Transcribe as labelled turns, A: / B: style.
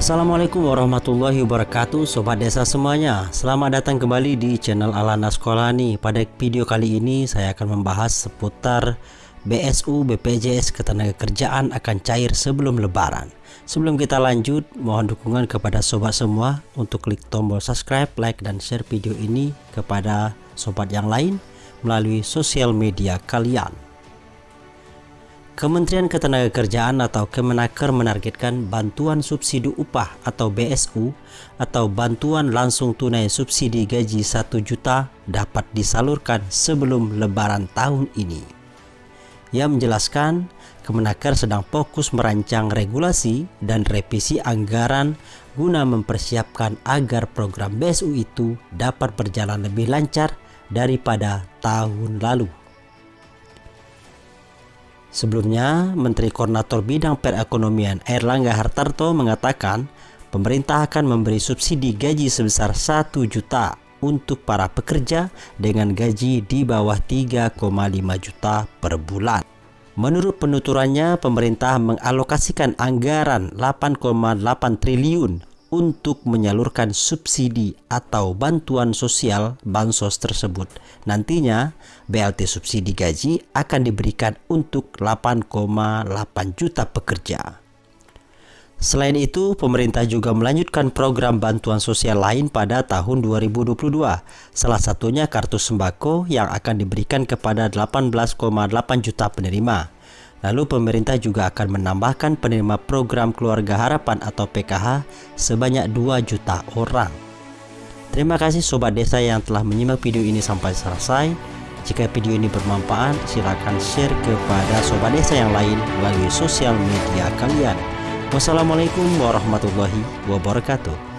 A: Assalamualaikum warahmatullahi wabarakatuh Sobat desa semuanya. Selamat datang kembali di channel Alana Sekolani Pada video kali ini saya akan membahas seputar BSU BPJS Ketenagakerjaan akan cair sebelum lebaran. Sebelum kita lanjut mohon dukungan kepada sobat semua Untuk klik tombol subscribe, like, dan share video ini kepada sobat yang lain Melalui sosial media kalian Kementerian Ketenagakerjaan atau Kemenaker menargetkan bantuan subsidi upah atau BSU atau bantuan langsung tunai subsidi gaji 1 juta dapat disalurkan sebelum lebaran tahun ini. Ia menjelaskan Kemenaker sedang fokus merancang regulasi dan revisi anggaran guna mempersiapkan agar program BSU itu dapat berjalan lebih lancar daripada tahun lalu. Sebelumnya, Menteri Koordinator Bidang Perekonomian Erlangga Hartarto mengatakan pemerintah akan memberi subsidi gaji sebesar 1 juta untuk para pekerja dengan gaji di bawah 3,5 juta per bulan. Menurut penuturannya, pemerintah mengalokasikan anggaran 8,8 triliun untuk menyalurkan subsidi atau bantuan sosial bansos tersebut. Nantinya, BLT subsidi gaji akan diberikan untuk 8,8 juta pekerja. Selain itu, pemerintah juga melanjutkan program bantuan sosial lain pada tahun 2022. Salah satunya kartu sembako yang akan diberikan kepada 18,8 juta penerima. Lalu pemerintah juga akan menambahkan penerima program Keluarga Harapan atau PKH sebanyak 2 juta orang. Terima kasih sobat desa yang telah menyimak video ini sampai selesai. Jika video ini bermanfaat, silakan share kepada sobat desa yang lain melalui sosial media kalian. Wassalamualaikum warahmatullahi wabarakatuh.